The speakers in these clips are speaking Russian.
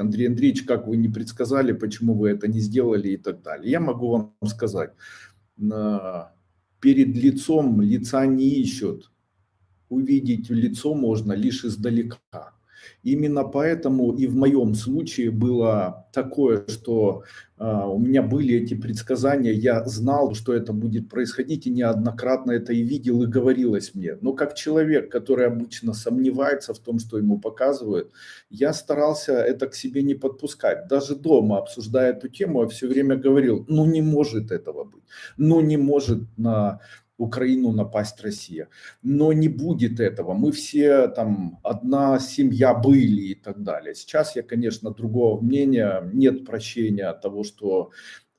Андрей Андреевич, как вы не предсказали, почему вы это не сделали и так далее. Я могу вам сказать, перед лицом лица не ищут, увидеть лицо можно лишь издалека. Именно поэтому и в моем случае было такое, что э, у меня были эти предсказания, я знал, что это будет происходить, и неоднократно это и видел, и говорилось мне. Но как человек, который обычно сомневается в том, что ему показывают, я старался это к себе не подпускать. Даже дома, обсуждая эту тему, я все время говорил, ну не может этого быть, ну не может на Украину напасть Россия. Но не будет этого. Мы все там одна семья были и так далее. Сейчас я, конечно, другого мнения. Нет прощения того, что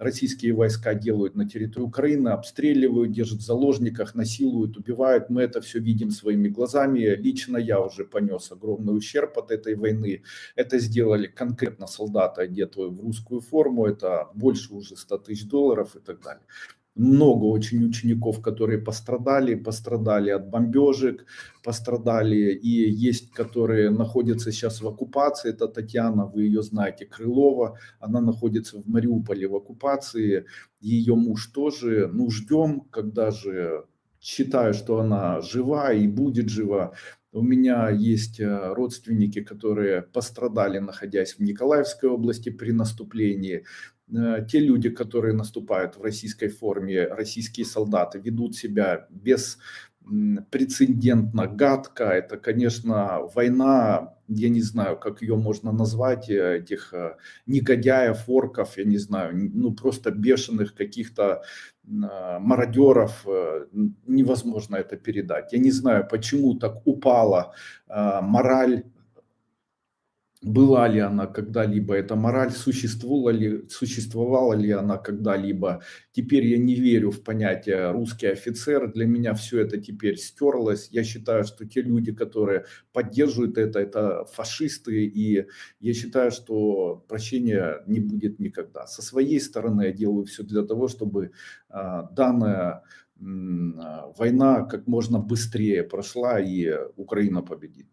российские войска делают на территории Украины, обстреливают, держат в заложниках, насилуют, убивают. Мы это все видим своими глазами. Лично я уже понес огромный ущерб от этой войны. Это сделали конкретно солдаты, одетые в русскую форму. Это больше уже 100 тысяч долларов и так далее много очень учеников, которые пострадали, пострадали от бомбежек, пострадали, и есть, которые находятся сейчас в оккупации, это Татьяна, вы ее знаете, Крылова, она находится в Мариуполе в оккупации, ее муж тоже, ну ждем, когда же, считаю, что она жива и будет жива, у меня есть э, родственники, которые пострадали, находясь в Николаевской области при наступлении. Э, те люди, которые наступают в российской форме, российские солдаты, ведут себя без прецедентно гадко. Это, конечно, война, я не знаю, как ее можно назвать, э, этих э, негодяев, орков, я не знаю, ну просто бешеных каких-то мародеров, невозможно это передать. Я не знаю, почему так упала мораль была ли она когда-либо, эта мораль существовала ли, существовала ли она когда-либо. Теперь я не верю в понятие русский офицер, для меня все это теперь стерлось. Я считаю, что те люди, которые поддерживают это, это фашисты, и я считаю, что прощения не будет никогда. Со своей стороны я делаю все для того, чтобы а, данная а, война как можно быстрее прошла и Украина победит.